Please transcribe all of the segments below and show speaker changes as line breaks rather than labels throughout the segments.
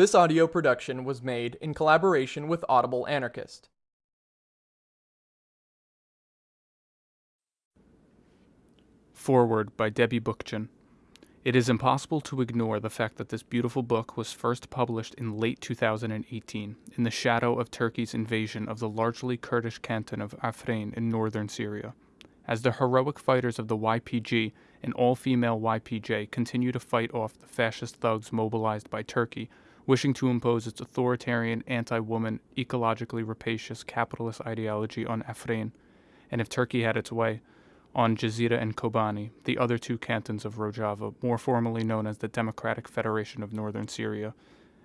This audio production was made in collaboration with Audible Anarchist.
Foreword by Debbie Bookchin. It is impossible to ignore the fact that this beautiful book was first published in late 2018, in the shadow of Turkey's invasion of the largely Kurdish canton of Afrin in northern Syria. As the heroic fighters of the YPG, an all female YPJ, continue to fight off the fascist thugs mobilized by Turkey, wishing to impose its authoritarian, anti woman, ecologically rapacious capitalist ideology on Afrin, and if Turkey had its way, on Jazira and Kobani, the other two cantons of Rojava, more formally known as the Democratic Federation of Northern Syria.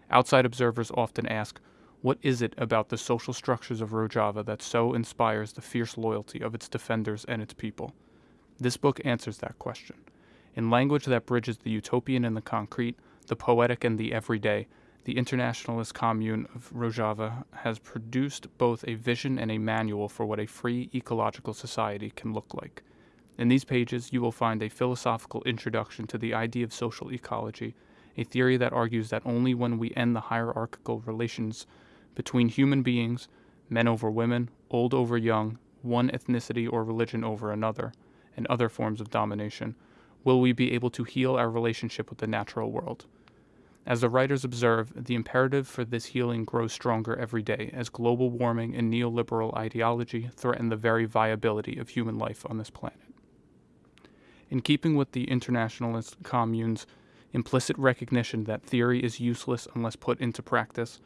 Outside observers often ask, what is it about the social structures of Rojava that so inspires the fierce loyalty of its defenders and its people? This book answers that question. In language that bridges the utopian and the concrete, the poetic and the everyday, the Internationalist Commune of Rojava has produced both a vision and a manual for what a free ecological society can look like. In these pages, you will find a philosophical introduction to the idea of social ecology, a theory that argues that only when we end the hierarchical relations between human beings, men over women, old over young, one ethnicity or religion over another, and other forms of domination, will we be able to heal our relationship with the natural world. As the writers observe, the imperative for this healing grows stronger every day as global warming and neoliberal ideology threaten the very viability of human life on this planet. In keeping with the internationalist commune's implicit recognition that theory is useless unless put into practice,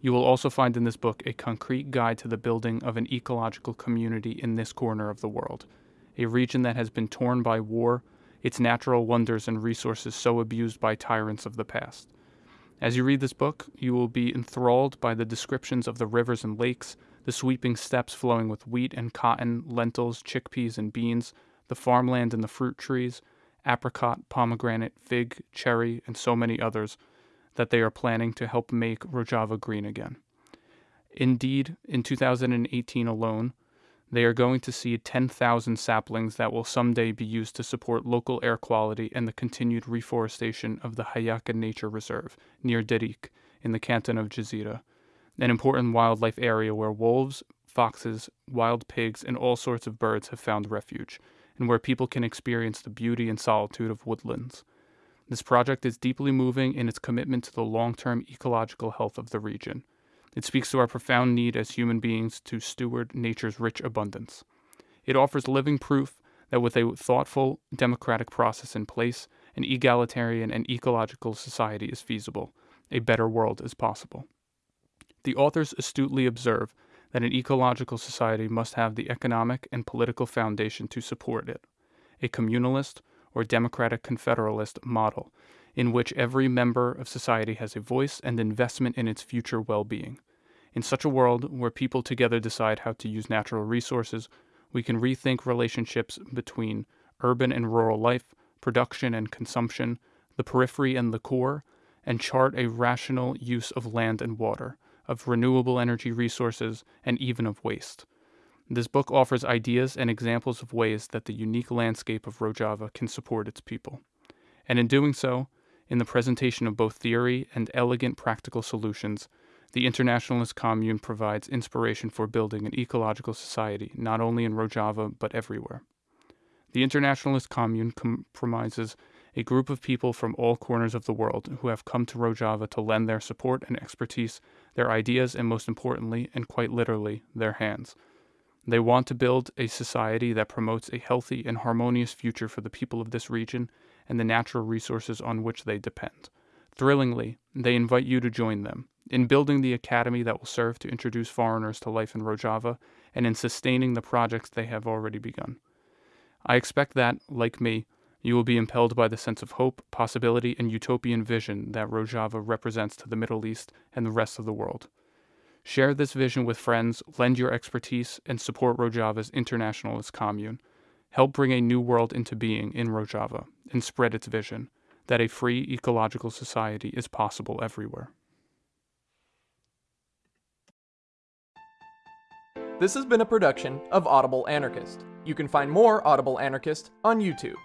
you will also find in this book a concrete guide to the building of an ecological community in this corner of the world, a region that has been torn by war, its natural wonders and resources so abused by tyrants of the past. As you read this book, you will be enthralled by the descriptions of the rivers and lakes, the sweeping steppes flowing with wheat and cotton, lentils, chickpeas, and beans, the farmland and the fruit trees, apricot, pomegranate, fig, cherry, and so many others that they are planning to help make Rojava green again. Indeed, in 2018 alone, they are going to see 10,000 saplings that will someday be used to support local air quality and the continued reforestation of the Hayaka Nature Reserve near Derik in the canton of Jazira, an important wildlife area where wolves, foxes, wild pigs, and all sorts of birds have found refuge and where people can experience the beauty and solitude of woodlands. This project is deeply moving in its commitment to the long term ecological health of the region. It speaks to our profound need as human beings to steward nature's rich abundance. It offers living proof that with a thoughtful, democratic process in place, an egalitarian and ecological society is feasible. A better world is possible. The authors astutely observe that an ecological society must have the economic and political foundation to support it, a communalist or democratic confederalist model in which every member of society has a voice and investment in its future well being. In such a world where people together decide how to use natural resources, we can rethink relationships between urban and rural life, production and consumption, the periphery and the core, and chart a rational use of land and water of renewable energy resources, and even of waste. This book offers ideas and examples of ways that the unique landscape of Rojava can support its people. And in doing so, in the presentation of both theory and elegant practical solutions, the Internationalist Commune provides inspiration for building an ecological society not only in Rojava but everywhere. The Internationalist Commune comprises a group of people from all corners of the world who have come to Rojava to lend their support and expertise, their ideas, and most importantly, and quite literally, their hands. They want to build a society that promotes a healthy and harmonious future for the people of this region and the natural resources on which they depend. Thrillingly, they invite you to join them in building the academy that will serve to introduce foreigners to life in Rojava and in sustaining the projects they have already begun. I expect that, like me, you will be impelled by the sense of hope, possibility, and utopian vision that Rojava represents to the Middle East and the rest of the world. Share this vision with friends, lend your expertise, and support Rojava's internationalist commune. Help bring a new world into being in Rojava and spread its vision that a free ecological society is possible everywhere.
This has been a production of Audible Anarchist. You can find more Audible Anarchist on YouTube.